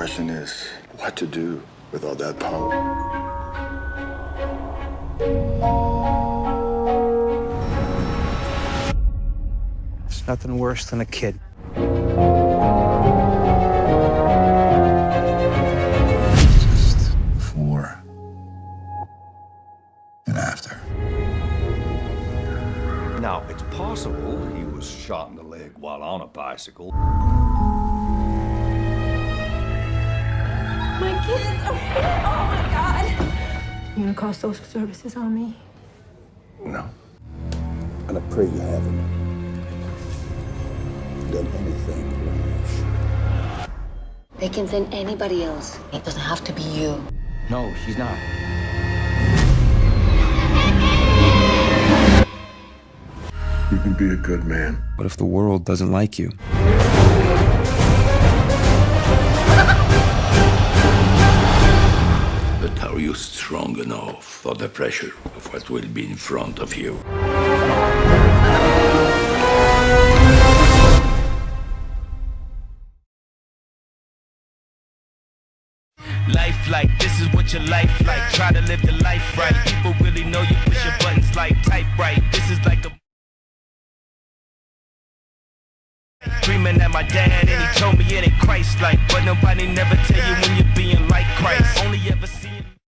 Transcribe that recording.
question is what to do with all that power. It's nothing worse than a kid. Just before and after. Now, it's possible he was shot in the leg while on a bicycle. Oh my god. You gonna call social services on me? No. And I pray you haven't done anything rash. They can send anybody else. It doesn't have to be you. No, she's not. You can be a good man. But if the world doesn't like you? Are you strong enough for the pressure of what will be in front of you? Life like this is what your life like. Try to live the life right. People really know you push your buttons like type right. This is like a Dreaming at my dad and he told me it ain't Christ like But nobody never tell you when you're